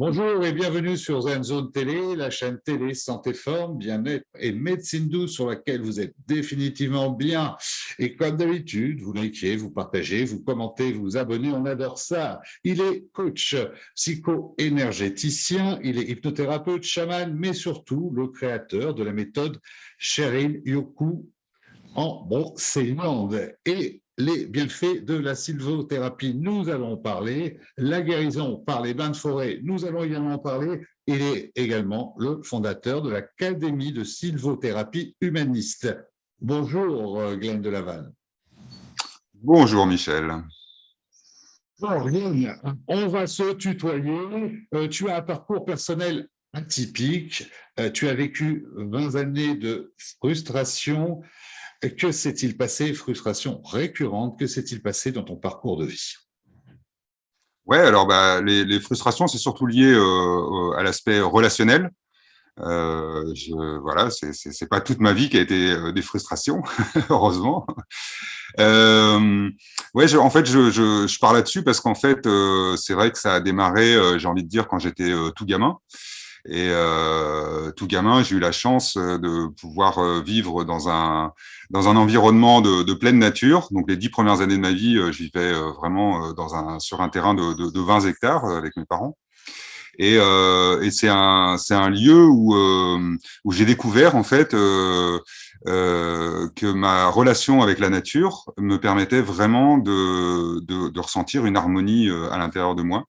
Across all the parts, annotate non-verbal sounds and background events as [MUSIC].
Bonjour et bienvenue sur Zone Télé, la chaîne télé Santé Forme, Bien-être et Médecine douce sur laquelle vous êtes définitivement bien. Et comme d'habitude, vous likez, vous partagez, vous commentez, vous abonnez, on adore ça. Il est coach psycho-énergéticien, il est hypnothérapeute, chaman, mais surtout le créateur de la méthode Sheryl Yoku en Ceyland. Et les bienfaits de la sylvothérapie, nous allons parler. La guérison par les bains de forêt, nous allons également parler. Il est également le fondateur de l'Académie de sylvothérapie humaniste. Bonjour, euh, Glenn de Laval. Bonjour, Michel. Bon, Glenn, on va se tutoyer. Euh, tu as un parcours personnel atypique. Euh, tu as vécu 20 années de frustration, que s'est-il passé, frustration récurrente, que s'est-il passé dans ton parcours de vie? Ouais, alors bah, les, frustrations, c'est surtout lié euh, à l'aspect relationnel. Euh, je, voilà, c'est pas toute ma vie qui a été euh, des frustrations, [LAUGHS] heureusement. Euh, ouais, en fait, je, je, je pars là-dessus parce qu'en fait, euh, c'est vrai que ça a démarré, j'ai envie de dire, quand j'étais tout gamin. Et euh, tout gamin, j'ai eu la chance euh, de pouvoir euh, vivre dans un, dans un environnement de, de, pleine nature. Donc, les dix premières années de ma vie, je vivais vraiment dans un, sur un terrain de, de, de 20 hectares avec mes parents. Et, euh, et c'est un, un lieu où, euh, où j'ai découvert en fait euh, que ma relation avec la nature me permettait vraiment de, de, de ressentir une harmonie à l'intérieur de moi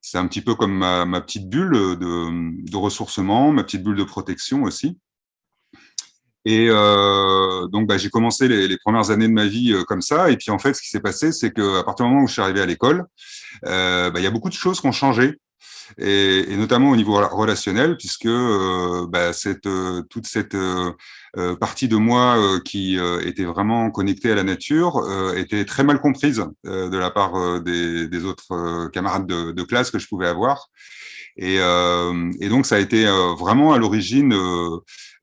c'est un petit peu comme ma, petite bulle de, ressourcement, ma petite bulle de protection aussi. Et euh, donc, bah, j'ai commencé les, premières années de ma vie euh, comme ça. Et puis, en fait, ce qui s'est passé, c'est qu'à partir du moment où je suis arrivé à l'école, euh, bah, il y a beaucoup de choses qui ont changé et, et, notamment au niveau relationnel, puisque euh, bah, cette, euh, toute cette euh, euh partie de moi euh, qui était vraiment connectée à la nature était très mal comprise de la part des, des, autres camarades de, de, classe que je pouvais avoir. Et, et donc, ça a été vraiment à l'origine,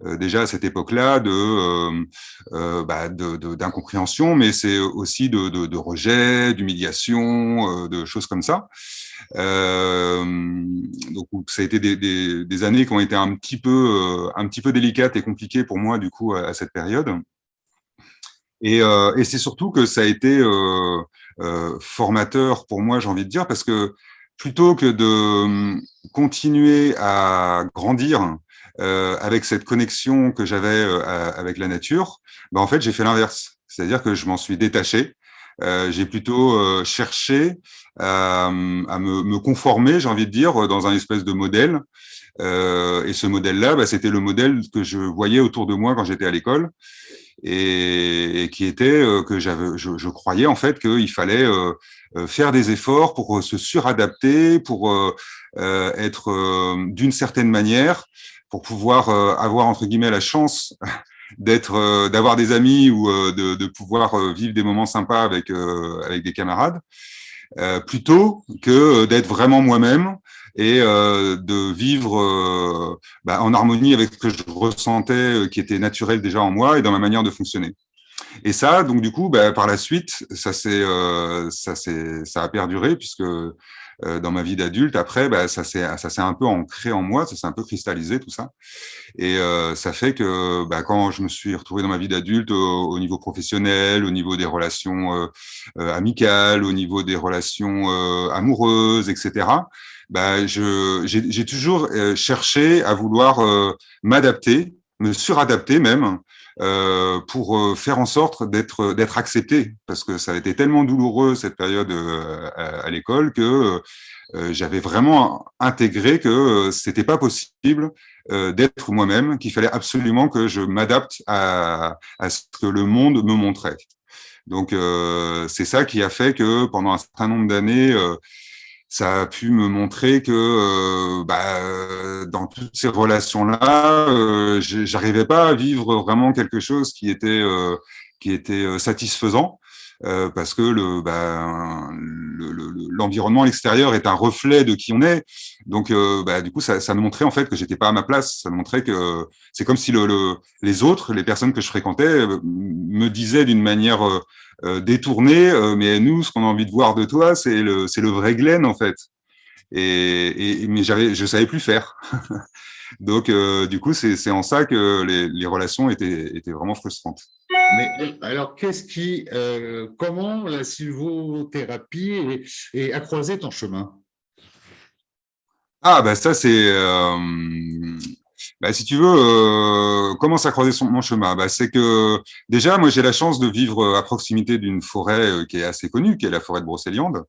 déjà à cette époque-là, de bah, d'incompréhension, mais c'est aussi de, de, de rejet, d'humiliation, de choses comme ça. Euh, donc ça a été des, années qui ont été un petit peu euh, un petit peu délicates et compliquées pour moi du coup à, cette période. Et, euh, et c'est surtout que ça a été formateur pour moi, j'ai envie de dire, parce que plutôt que de continuer à grandir avec cette connexion que j'avais avec la nature, ben en fait, j'ai fait l'inverse. C'est-à-dire que je m'en suis détaché. Euh, j'ai plutôt cherché à, à me, me, conformer, j'ai envie de dire, dans un espèce de modèle. Euh, et ce modèle-là, bah, c'était le modèle que je voyais autour de moi quand j'étais à l'école et, et, qui était euh, que j'avais, je, je, croyais en fait qu'il fallait euh, euh, faire des efforts pour se suradapter, pour euh, être d'une certaine manière, pour pouvoir avoir entre guillemets la chance d'être, d'avoir des amis ou de, de, pouvoir vivre des moments sympas avec avec des camarades. Euh, plutôt que d'être vraiment moi-même et euh, de vivre euh, bah, en harmonie avec ce que je ressentais, euh, qui était naturel déjà en moi et dans ma manière de fonctionner. Et ça, donc du coup, bah, par la suite, ça s'est, ça s'est, ça a perduré puisque euh, dans ma vie d'adulte. Après, bah, ça s'est un peu ancré en moi, ça s'est un peu cristallisé tout ça, et euh, ça fait que bah, quand je me suis retrouvé dans ma vie d'adulte au, niveau professionnel, au niveau des relations euh, euh amicales, au niveau des relations euh, amoureuses, etc. Bah, j'ai toujours cherché à vouloir m'adapter, me suradapter même euh, pour euh, faire en sorte d'être d'être accepté, parce que ça a été tellement douloureux cette période euh, à, l'école que j'avais vraiment intégré que c'était pas possible d'être moi-même, qu'il fallait absolument que je m'adapte à, à, ce que le monde me montrait. Donc c'est ça qui a fait que pendant un certain nombre d'années, ça a pu me montrer que euh, bah, dans toutes ces relations-là, euh, j'arrivais pas à vivre vraiment quelque chose qui était euh, qui était euh, satisfaisant. Euh, parce que le, bah, le, extérieur est un reflet de qui on est. Donc, euh, bah, du coup, ça, me montrait en fait que j'étais pas à ma place. Ça me montrait que c'est comme si le, les autres, les personnes que je fréquentais, me disaient d'une manière euh, détourné, euh, mais nous, ce qu'on a envie de voir de toi, c'est le, vrai Glenn, en fait. et, mais j'avais, je savais plus faire. [LAUGHS] Donc, euh, du coup, c'est en ça que les, les, relations étaient, étaient vraiment frustrantes. Mais alors, euh, comment la sylvothérapie est, a croisé ton chemin? Ah, ben ça, c'est, euh, bah, si tu veux, euh, comment ça a croisé son, mon chemin? Bah, C'est que déjà, moi, j'ai la chance de vivre à proximité d'une forêt qui est assez connue, qui est la forêt de Brocéliande.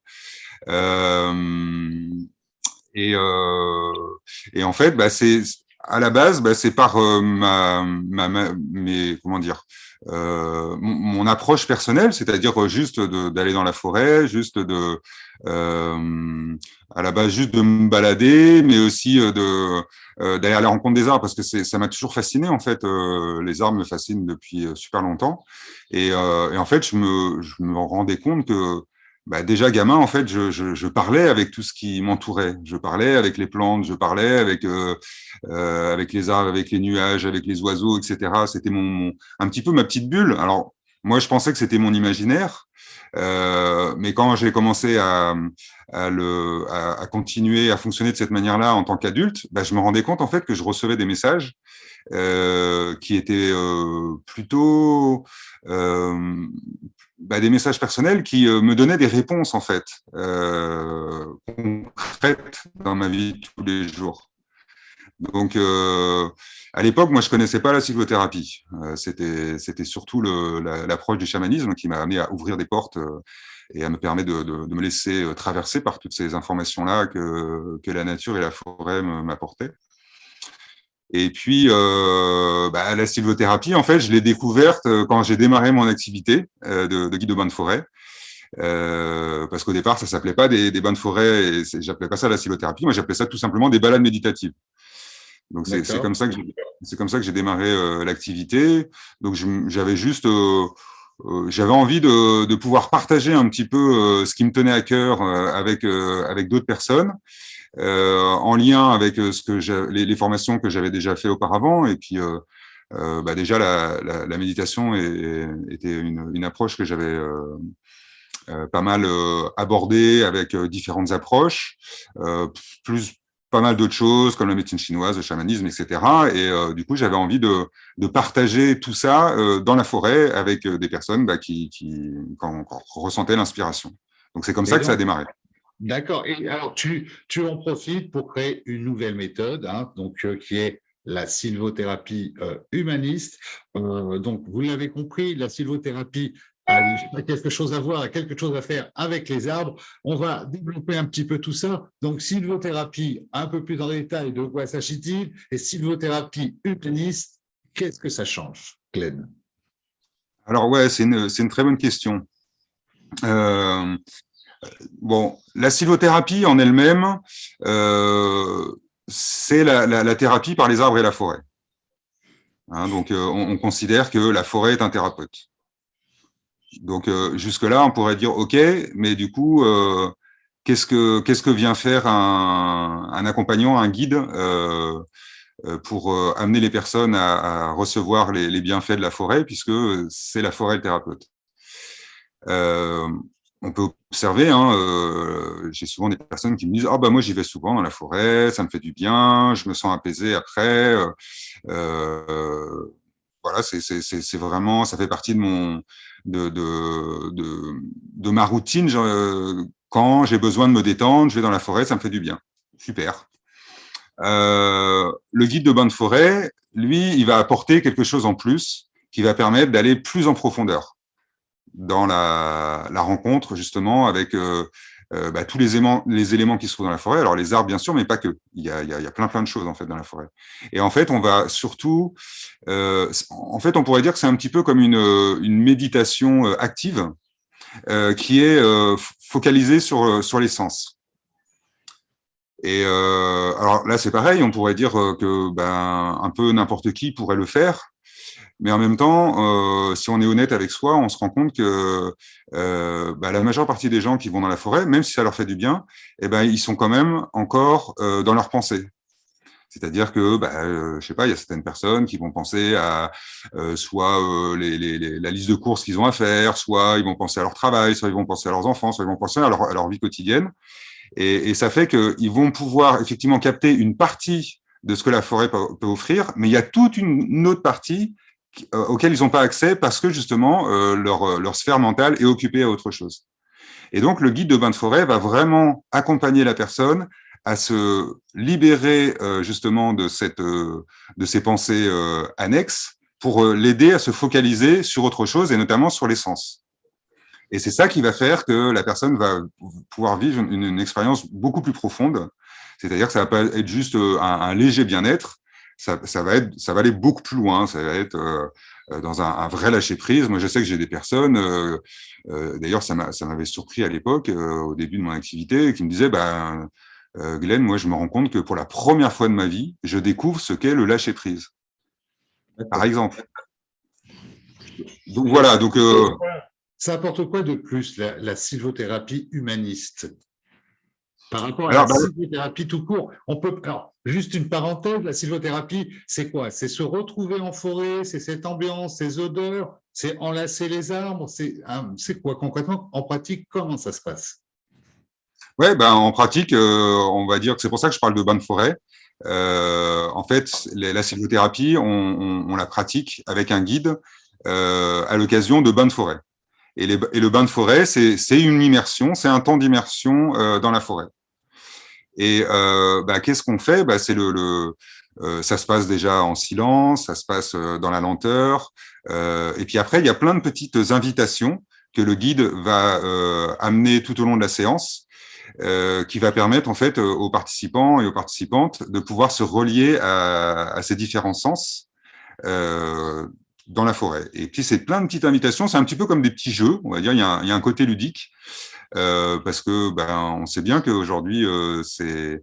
Et, en fait, bah, c'est à la base, bah, c'est par euh, ma, ma, mes, comment dire, euh, mon, approche personnelle, c'est-à-dire juste d'aller dans la forêt, juste de, euh, à la base, juste de me balader, mais aussi de d'aller à la rencontre des arbres, parce que ça m'a toujours fasciné en fait. les arbres me fascinent depuis super longtemps, et, et en fait, je me, je me rendais compte que bah déjà gamin, en fait, je, je, je, parlais avec tout ce qui m'entourait. Je parlais avec les plantes, je parlais avec euh, euh, avec les arbres, avec les nuages, avec les oiseaux, etc. C'était mon, un petit peu ma petite bulle. Alors moi, je pensais que c'était mon imaginaire, euh, mais quand j'ai commencé à, à, le, à, continuer à fonctionner de cette manière-là en tant qu'adulte, bah, je me rendais compte en fait que je recevais des messages euh, qui étaient euh, plutôt euh, bah, des messages personnels qui euh, me donnaient des réponses en fait euh, concrètes dans ma vie tous les jours. Donc euh, à l'époque, moi je connaissais pas la sylvothérapie. Euh, c'était c'était surtout l'approche la, du chamanisme qui m'a amené à ouvrir des portes et à me permettre de, de, de, me laisser traverser par toutes ces informations là que que la nature et la forêt m'apportaient. Et puis, euh, bah, la sylvothérapie, en fait, je l'ai découverte euh, quand j'ai démarré mon activité euh, de, de, guide de bain de forêt. Euh, parce qu'au départ, ça s'appelait pas des, des bains de forêt, et j'appelais pas ça la sylvothérapie, moi j'appelais ça tout simplement des balades méditatives. Donc c'est comme ça que c'est comme ça que j'ai démarré euh, l'activité. Donc j'avais juste euh, j'avais envie de, de, pouvoir partager un petit peu ce qui me tenait à cœur avec avec d'autres personnes en lien avec euh, ce que les, les, formations que j'avais déjà fait auparavant. Et puis, euh, bah déjà, la, la, la méditation est, était une, une, approche que j'avais pas mal abordée avec différentes approches, plus pas mal d'autres choses comme la médecine chinoise, le chamanisme, etc. Et euh, du coup, j'avais envie de, de, partager tout ça euh, dans la forêt avec des personnes bah, qui, qui, quand, quand ressentaient l'inspiration. Donc, c'est comme ça que ça a démarré. D'accord. Et alors, tu, tu en profites pour créer une nouvelle méthode, hein, donc, euh, qui est la sylvothérapie euh, humaniste. Euh, donc, vous l'avez compris, la sylvothérapie a quelque chose à voir, a quelque chose à faire avec les arbres. On va développer un petit peu tout ça. Donc, sylvothérapie, un peu plus en détail, de quoi s'agit-il Et sylvothérapie humaniste, qu'est-ce que ça change, Glenn? Alors, ouais, c'est une, une, très bonne question. Euh, Bon, la sylvothérapie en elle-même, euh, c'est la, thérapie par les arbres et la forêt. Hein, donc, euh, on, on, considère que la forêt est un thérapeute. Donc, euh, jusque-là, on pourrait dire, OK, mais du coup, qu'est-ce que vient faire un, accompagnant, un guide pour amener les personnes à, à recevoir les, les, bienfaits de la forêt, puisque c'est la forêt le thérapeute on peut observer, hein, euh, j'ai souvent des personnes qui me disent « Ah bah moi j'y vais souvent dans la forêt, ça me fait du bien, je me sens apaisé après. Euh, euh voilà, c'est vraiment, ça fait partie de mon, de, de, de, ma routine. quand j'ai besoin de me détendre, je vais dans la forêt, ça me fait du bien. Super. Le guide de bain de forêt, lui, il va apporter quelque chose en plus qui va permettre d'aller plus en profondeur dans la, rencontre justement avec euh, euh, bah, tous les éléments, les éléments qui se trouvent dans la forêt. Alors les arbres bien sûr, mais pas que. Il y a, plein plein de choses en fait dans la forêt. Et en fait, on va surtout, euh, en fait, on pourrait dire que c'est un petit peu comme une, méditation active qui est focalisée sur sur les sens. Et alors là, c'est pareil, on pourrait dire que ben un peu n'importe qui pourrait le faire. Mais en même temps, euh, si on est honnête avec soi, on se rend compte que euh, bah, la majeure partie des gens qui vont dans la forêt, même si ça leur fait du bien, eh ben, ils sont quand même encore euh, dans leur pensée. C'est-à-dire que, bah, euh, je sais pas, il y a certaines personnes qui vont penser à euh, soit euh, les, les, les, la liste de courses qu'ils ont à faire, soit ils vont penser à leur travail, soit ils vont penser à leurs enfants, soit ils vont penser à leur, à leur vie quotidienne. Et, ça fait qu'ils vont pouvoir effectivement capter une partie de ce que la forêt peut, offrir, mais il y a toute une, autre partie euh, auquel ils n'ont pas accès parce que justement euh, leur, leur sphère mentale est occupée à autre chose. Et donc le guide de bain de forêt va vraiment accompagner la personne à se libérer euh, justement de, cette, euh, de ces pensées euh, annexes pour l'aider à se focaliser sur autre chose et notamment sur l'essence. Et c'est ça qui va faire que la personne va pouvoir vivre une, expérience beaucoup plus profonde. C'est-à-dire que ça va pas être juste un, léger bien-être, ça, ça, va être, ça va aller beaucoup plus loin. Ça va être dans un, un, vrai lâcher prise. Moi, je sais que j'ai des personnes. D'ailleurs, ça m'avait surpris à l'époque, au début de mon activité, qui me disaient, ben, euh, Glenn, moi, je me rends compte que pour la première fois de ma vie, je découvre ce qu'est le lâcher-prise. Par exemple. Donc voilà. Donc, euh, Ça apporte quoi de plus, la, sylvothérapie humaniste? Par rapport à la bah, sylvothérapie tout court, on peut. Alors, juste une parenthèse, la sylvothérapie, c'est quoi? C'est se retrouver en forêt, c'est cette ambiance, ces odeurs, c'est enlacer les arbres, c'est hein, quoi concrètement? En pratique, comment ça se passe? Ouais, ben, en pratique, euh, on va dire que c'est pour ça que je parle de bain de forêt. Euh, en fait, la sylvothérapie, on, la pratique avec un guide euh, à l'occasion de bains de forêt. Et, le bain de forêt, c'est une immersion, c'est un temps d'immersion dans la forêt. Et bah, qu'est-ce qu'on fait? Bah, C'est le, ça se passe déjà en silence, ça se passe dans la lenteur. et puis après, il y a plein de petites invitations que le guide va amener tout au long de la séance euh, qui va permettre en fait euh, aux participants et aux participantes de pouvoir se relier à, à ces différents sens euh, dans la forêt. Et puis c'est plein de petites invitations, c'est un petit peu comme des petits jeux, on va dire, il y a un, il y a un côté ludique, euh, parce que ben, on sait bien qu'aujourd'hui, euh, c'est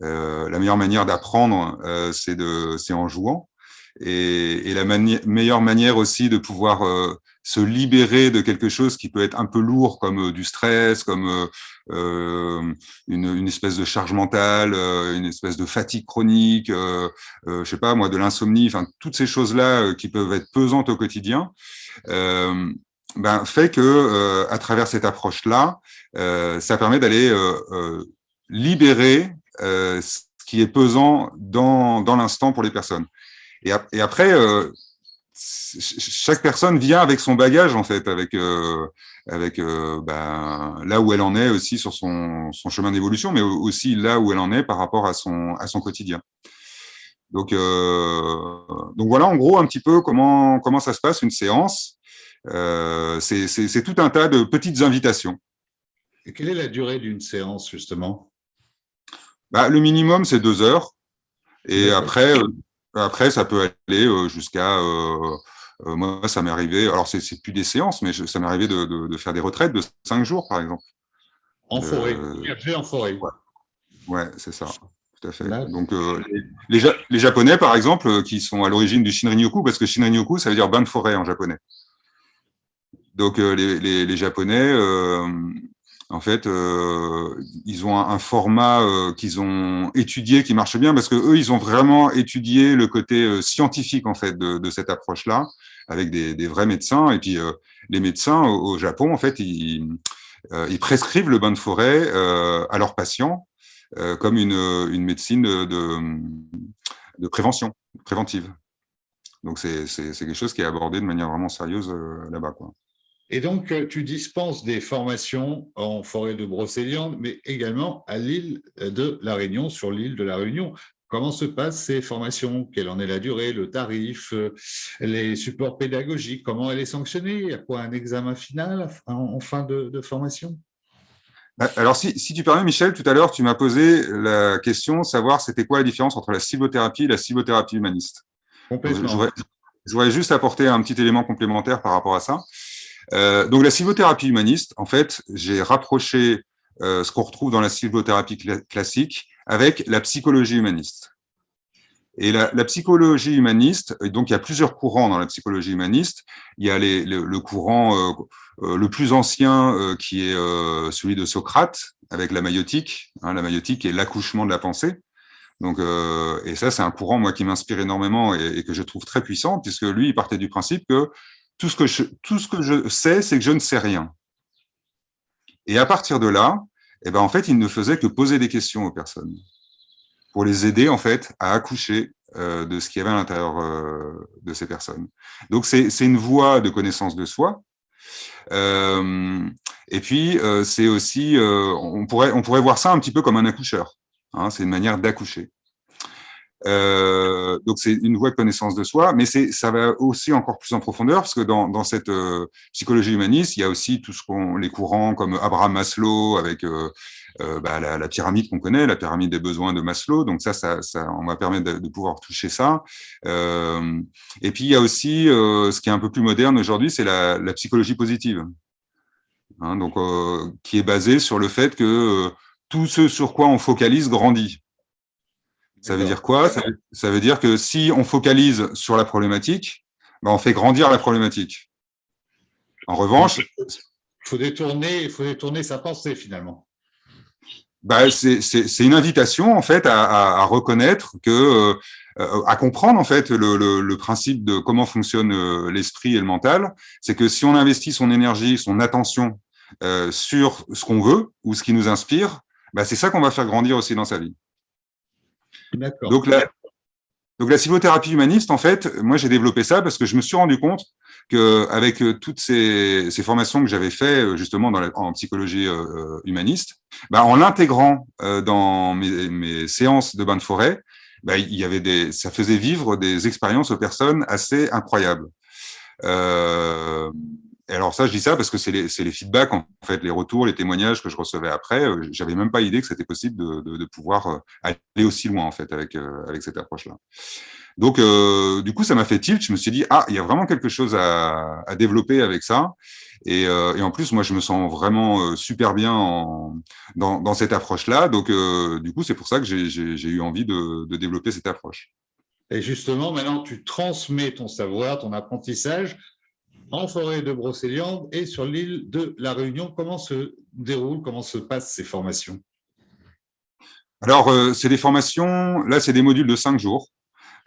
la meilleure manière d'apprendre, c'est en jouant. Et, et la meilleure manière aussi de pouvoir se libérer de quelque chose qui peut être un peu lourd, comme du stress, comme euh, une, une, espèce de charge mentale, euh, une espèce de fatigue chronique, euh, euh, je sais pas moi, de l'insomnie, enfin toutes ces choses-là euh, qui peuvent être pesantes au quotidien, ben, fait que à travers cette approche-là, ça permet d'aller libérer ce qui est pesant dans, dans l'instant pour les personnes. Et, et après, chaque personne vient avec son bagage en fait, avec euh, avec euh, ben, là où elle en est aussi sur son, son chemin d'évolution, mais aussi là où elle en est par rapport à son à son quotidien. Donc euh, donc voilà en gros un petit peu comment comment ça se passe une séance. Euh, c'est tout un tas de petites invitations. Et quelle est la durée d'une séance justement? Bah, Le minimum c'est deux heures. Et après, après, ça peut aller euh, jusqu'à... Euh, euh, moi, ça m'est arrivé, alors c'est plus des séances, mais ça m'est arrivé de, faire des retraites de cinq jours, par exemple. En forêt, en forêt. Ouais, c'est ça, tout à fait. Donc, les, les, Japonais, par exemple, qui sont à l'origine du Shinrin-yoku, parce que Shinrin-yoku, ça veut dire bain de forêt en japonais. Donc, les, les, Japonais, en fait, euh, ils ont un, format euh, qu'ils ont étudié qui marche bien parce que eux, ils ont vraiment étudié le côté euh, scientifique en fait de, de cette approche-là avec des, des, vrais médecins. Et puis les médecins au, Japon, en fait, ils, ils, prescrivent le bain de forêt à leurs patients comme une, une médecine de, de, de, prévention, préventive. Donc c'est quelque chose qui est abordé de manière vraiment sérieuse là-bas, quoi. Et donc, euh, tu dispenses des formations en forêt de Brocéliande, mais également à l'île de La Réunion, sur l'île de La Réunion. Comment se passent ces formations? Quelle en est la durée, le tarif, euh, les supports pédagogiques? Comment elle est sanctionnée? Il y a quoi un examen final en fin de, formation? Bah, alors, si, tu permets, Michel, tout à l'heure, tu m'as posé la question, savoir c'était quoi la différence entre la cibothérapie et la cibothérapie humaniste. Complètement. Je voudrais juste apporter un petit élément complémentaire par rapport à ça. Euh, donc la sylvothérapie humaniste, en fait, j'ai rapproché euh, ce qu'on retrouve dans la sylvothérapie classique avec la psychologie humaniste. Et la, psychologie humaniste, donc il y a plusieurs courants dans la psychologie humaniste. Il y a le, courant euh, le plus ancien qui est celui de Socrate avec la maïotique. Hein, la maïotique est l'accouchement de la pensée. Donc, et ça, c'est un courant moi qui m'inspire énormément et, et, que je trouve très puissant, puisque lui, il partait du principe que tout ce que je, tout ce que je sais, c'est que je ne sais rien. Et à partir de là, et ben en fait, il ne faisait que poser des questions aux personnes pour les aider en fait à accoucher euh, de ce qu'il y avait à l'intérieur euh, de ces personnes. Donc c'est une voie de connaissance de soi. Euh, et puis c'est aussi, on pourrait on pourrait voir ça un petit peu comme un accoucheur. Hein, c'est une manière d'accoucher. Euh, donc c'est une voie de connaissance de soi, mais c'est ça va aussi encore plus en profondeur parce que dans, dans cette euh, psychologie humaniste, il y a aussi tout ce qu'on les courants comme Abraham Maslow avec euh, euh bah, la, la, pyramide qu'on connaît, la pyramide des besoins de Maslow. Donc ça, ça, ça on va permettre de, pouvoir toucher ça. Euh, et puis il y a aussi ce qui est un peu plus moderne aujourd'hui, c'est la, la, psychologie positive, hein, donc qui est basée sur le fait que tout ce sur quoi on focalise grandit. Ça veut dire quoi? Ça veut, dire que si on focalise sur la problématique, ben on fait grandir la problématique. En revanche... Il faut détourner, faut détourner sa pensée finalement. Ben c'est une invitation en fait à, à, reconnaître que, euh, à comprendre en fait le, le, le, principe de comment fonctionne euh, l'esprit et le mental. C'est que si on investit son énergie, son attention euh, sur ce qu'on veut ou ce qui nous inspire, ben c'est ça qu'on va faire grandir aussi dans sa vie. Donc la, donc la humaniste, en fait, moi j'ai développé ça parce que je me suis rendu compte que avec euh, toutes ces, ces formations que j'avais fait euh, justement en psychologie euh, humaniste, bah, en l'intégrant dans mes, séances de bain de forêt, bah, il y avait des, ça faisait vivre des expériences aux personnes assez incroyables. Alors ça, je dis ça parce que c'est les, les, feedbacks, en fait, les retours, les témoignages que je recevais après. Euh, j'avais même pas idée que c'était possible de, de, de, pouvoir euh, aller aussi loin, en fait, avec, euh, avec cette approche-là. Donc, euh, du coup, ça m'a fait tilt. Je me suis dit, ah, il y a vraiment quelque chose à, à développer avec ça. Et, euh, et, en plus, moi, je me sens vraiment super bien en, dans, dans, cette approche-là. Donc, du coup, c'est pour ça que j'ai eu envie de, de développer cette approche. Et justement, maintenant, tu transmets ton savoir, ton apprentissage en forêt de Brocéliande et sur l'île de la Réunion. Comment se déroulent, comment se passent ces formations? Alors, euh, c'est des formations, là, c'est des modules de cinq jours.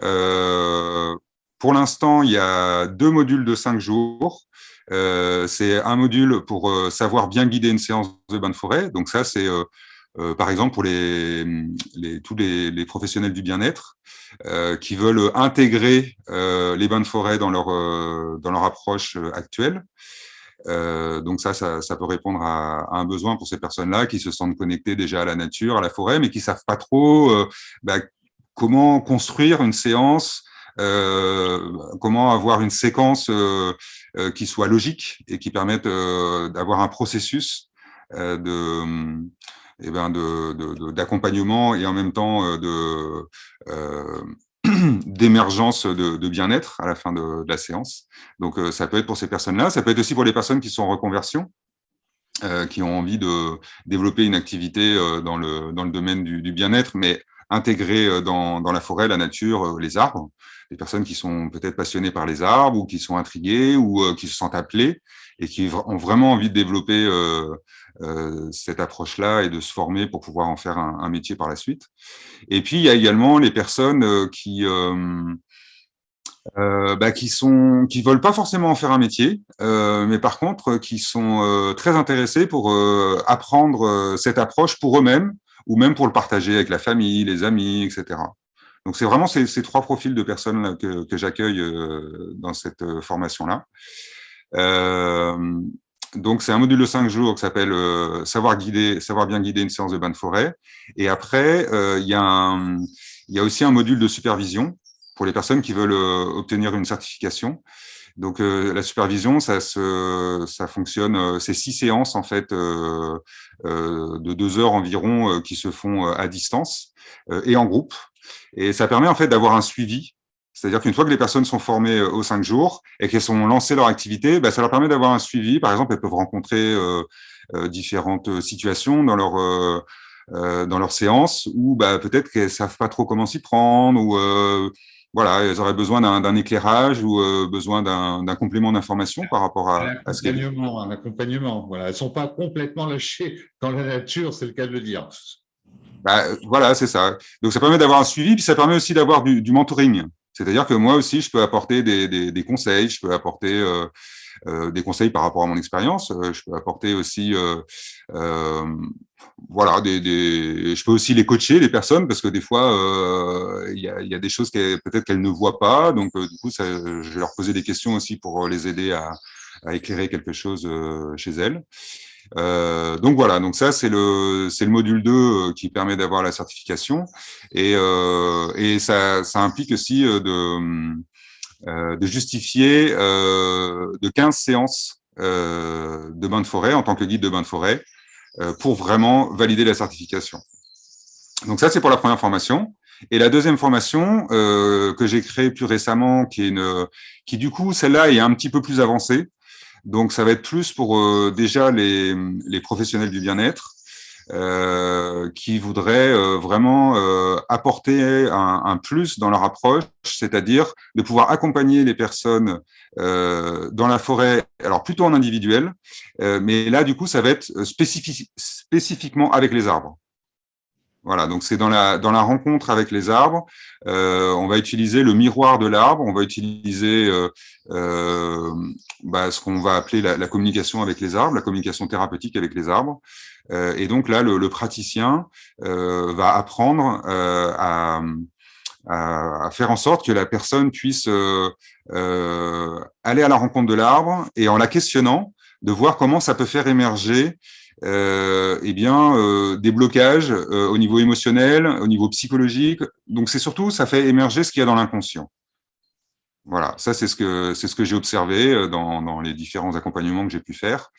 Euh, pour l'instant, il y a deux modules de cinq jours. Euh, c'est un module pour savoir bien guider une séance de bain de forêt. Donc ça, c'est euh, par exemple pour les, les tous les, les, professionnels du bien-être euh, qui veulent intégrer euh, les bains de forêt dans leur, dans leur approche actuelle. donc ça, ça, ça, peut répondre à, à un besoin pour ces personnes-là qui se sentent connectées déjà à la nature, à la forêt, mais qui savent pas trop bah, comment construire une séance euh, comment avoir une séquence euh, euh, qui soit logique et qui permette d'avoir un processus de, eh ben d'accompagnement et en même temps euh, euh, [CLEARS THROAT] d'émergence de, bien-être à la fin de, la séance. Donc, euh, ça peut être pour ces personnes-là, ça peut être aussi pour les personnes qui sont en reconversion, qui ont envie de développer une activité dans, le, dans le domaine du, bien-être, mais intégrée dans, la forêt, la nature, les arbres. Des personnes qui sont peut-être passionnées par les arbres ou qui sont intriguées ou qui se sentent appelées et qui ont vraiment envie de développer euh, euh, cette approche-là et de se former pour pouvoir en faire un, métier par la suite. Et puis, il y a également les personnes euh, qui, euh, bah, qui sont qui veulent pas forcément en faire un métier, mais par contre qui sont très intéressés pour apprendre cette approche pour eux-mêmes ou même pour le partager avec la famille, les amis, etc. Donc c'est vraiment ces, trois profils de personnes là, que, que j'accueille dans cette formation-là. Donc, c'est un module de cinq jours qui s'appelle euh, savoir guider, savoir bien guider une séance de bain de forêt. Et après, euh, il y, y, a aussi un module de supervision pour les personnes qui veulent euh, obtenir une certification. Donc, euh, la supervision, ça, se, ça fonctionne, euh, c'est six séances en fait de deux heures environ qui se font à distance et en groupe. Et ça permet en fait d'avoir un suivi c'est-à-dire qu'une fois que les personnes sont formées euh, aux cinq jours et qu'elles sont lancées leur activité, bah, ça leur permet d'avoir un suivi. Par exemple, elles peuvent rencontrer euh, euh, différentes situations dans leur euh, dans leur séance où bah, peut-être qu'elles savent pas trop comment s'y prendre ou voilà, elles auraient besoin d'un éclairage ou besoin d'un complément d'information par rapport à, à ce qu'elles un accompagnement. Voilà, elles sont pas complètement lâchées dans la nature, c'est le cas de le dire. Bah, voilà, c'est ça. Donc ça permet d'avoir un suivi, puis ça permet aussi d'avoir du, du mentoring. C'est-à-dire que moi aussi, je peux apporter des, conseils, je peux apporter euh, des conseils par rapport à mon expérience. je peux apporter aussi, voilà, je peux aussi les coacher, les personnes, parce que des fois, il y, a, des choses peut-être qu'elles ne voient pas. Donc, du coup, je vais leur poser des questions aussi pour les aider à éclairer quelque chose chez elles. Euh, donc voilà, donc ça c'est le c'est le module 2 euh, qui permet d'avoir la certification et, euh, et ça, ça implique aussi euh, de, de justifier de 15 séances de bain de forêt en tant que guide de bain de forêt pour vraiment valider la certification. Donc ça c'est pour la première formation. Et la deuxième formation euh, que j'ai créée plus récemment, qui est une, qui du coup celle-là est un petit peu plus avancée, donc, ça va être plus pour euh, déjà les, professionnels du bien-être euh, qui voudraient euh, vraiment apporter un, un, plus dans leur approche, c'est-à-dire de pouvoir accompagner les personnes dans la forêt, alors plutôt en individuel, mais là, du coup, ça va être spécifiquement avec les arbres. Voilà, donc c'est dans la, dans la rencontre avec les arbres, euh, on va utiliser le miroir de l'arbre, on va utiliser euh, euh, bah, ce qu'on va appeler la, communication avec les arbres, la communication thérapeutique avec les arbres. et donc là, le, praticien va apprendre à, à, faire en sorte que la personne puisse aller à la rencontre de l'arbre et en la questionnant, de voir comment ça peut faire émerger euh, eh bien, euh, des blocages euh, au niveau émotionnel, au niveau psychologique. Donc, c'est surtout, ça fait émerger ce qu'il y a dans l'inconscient. Voilà, ça, c'est ce que, c'est ce que j'ai observé euh, dans, dans, les différents accompagnements que j'ai pu faire.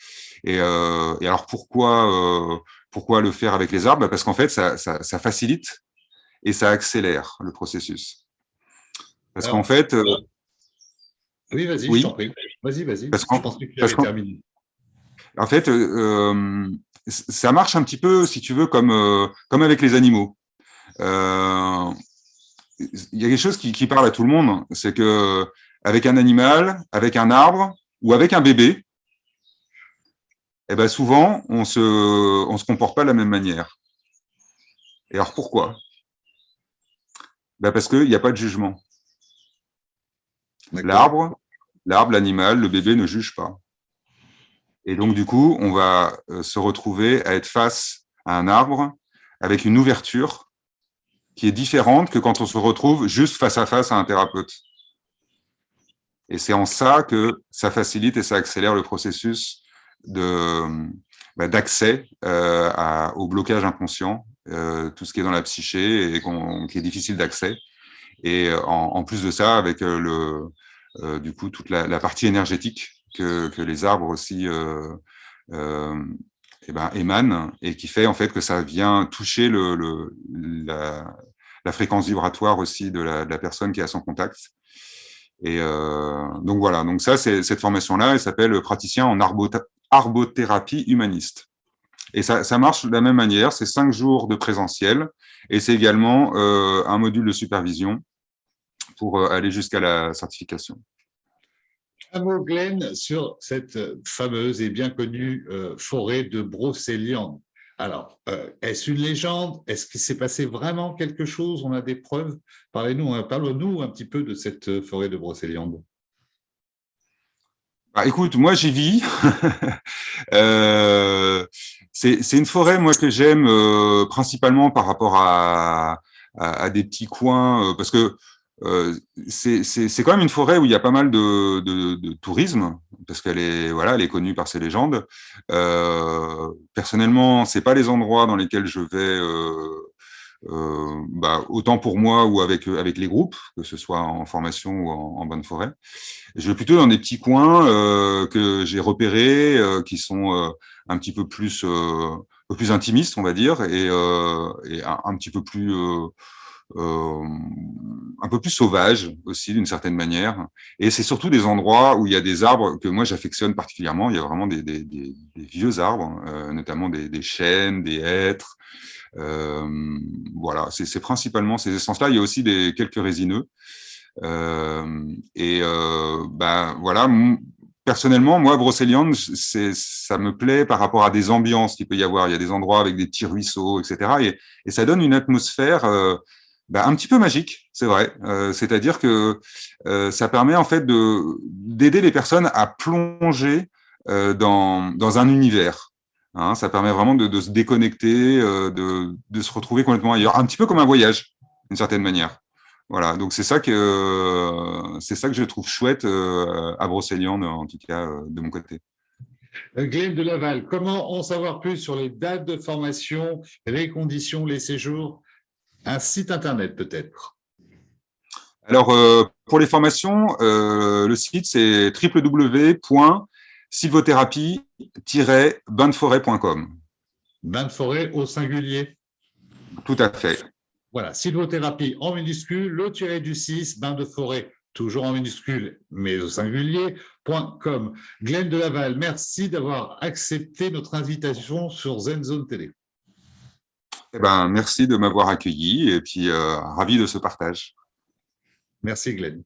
Et, euh, et alors, pourquoi, pourquoi le faire avec les arbres? Bah, Parce qu'en fait, ça, ça, ça, facilite et ça accélère le processus. Parce qu'en fait... oui, vas-y, oui. Vas-y, vas-y. Parce je pense que tu avais terminé. En fait, euh, euh, ça marche un petit peu, si tu veux, comme, euh, comme avec les animaux. il y a quelque chose qui, parle à tout le monde, c'est que avec un animal, avec un arbre ou avec un bébé, eh ben souvent, on se, on se comporte pas de la même manière. Et alors, pourquoi? Ben Parce qu'il n'y a pas de jugement. L'arbre, l'arbre, l'animal, le bébé ne juge pas. Et donc, du coup, on va euh, se retrouver à être face à un arbre avec une ouverture qui est différente que quand on se retrouve juste face à face à un thérapeute. Et c'est en ça que ça facilite et ça accélère le processus bah, d'accès euh, au blocage inconscient, euh, tout ce qui est dans la psyché et qui est difficile d'accès. Et en, plus de ça, avec le, du coup toute la partie énergétique que, les arbres aussi euh, euh, eh ben, émanent et qui fait en fait que ça vient toucher la, fréquence vibratoire aussi de la, personne qui est à son contact. Et euh, donc voilà, donc ça, cette formation-là, elle s'appelle praticien en arbothérapie humaniste. Et ça, marche de la même manière, c'est cinq jours de présentiel et c'est également un module de supervision pour aller jusqu'à la certification. Sur cette fameuse et bien connue euh, forêt de Brocéliande. Alors, euh, est-ce une légende? Est-ce qu'il s'est passé vraiment quelque chose? On a des preuves? Parlez-nous, hein, parlons-nous un petit peu de cette forêt de Brocéliande. Bah, écoute, moi j'y vis. [LAUGHS] euh, c'est une forêt moi que j'aime euh, principalement par rapport à, des petits coins, parce que euh, c'est quand même une forêt où il y a pas mal de, de, de tourisme, parce qu'elle est, voilà, elle est connue par ses légendes. Euh, personnellement, c'est pas les endroits dans lesquels je vais, euh, euh, bah, autant pour moi ou avec, avec les groupes, que ce soit en formation ou en, en bonne forêt. Je vais plutôt dans des petits coins euh, que j'ai repérés, qui sont un petit peu plus, plus intimistes, on va dire, et, et un, un, petit peu plus un peu plus sauvage aussi d'une certaine manière. Et c'est surtout des endroits où il y a des arbres que moi j'affectionne particulièrement. Il y a vraiment des, des, des, vieux arbres, euh, notamment des, chênes, des hêtres. Euh, voilà, c'est principalement ces essences-là. Il y a aussi des, quelques résineux. Euh, et euh, ben voilà, personnellement, moi, Brocéliande, ça me plaît par rapport à des ambiances qu'il peut y avoir. Il y a des endroits avec des petits ruisseaux, etc. Et, et ça donne une atmosphère bah, un petit peu magique, c'est vrai. Euh, C'est-à-dire que euh, ça permet en fait d'aider les personnes à plonger euh, dans, dans un univers. Hein, ça permet vraiment de, se déconnecter, de, de, se retrouver complètement ailleurs, un petit peu comme un voyage, d'une certaine manière. Voilà, donc c'est ça que ça que je trouve chouette à Brocéliande, en tout cas de mon côté. Glenn de Laval, comment en savoir plus sur les dates de formation, les conditions, les séjours? Un site internet peut-être Alors, euh, pour les formations, euh, le site c'est www.sylvothérapie-bain-de-forêt.com. Bain de forêt au singulier Tout à fait. Voilà, sylvothérapie en minuscule, le tiré du 6, bain de forêt, toujours en minuscule, mais au singulier.com. Glenn de Laval, merci d'avoir accepté notre invitation sur ZenZone Télé. Eh ben, merci de m'avoir accueilli et puis euh, ravi de ce partage. Merci Glenn.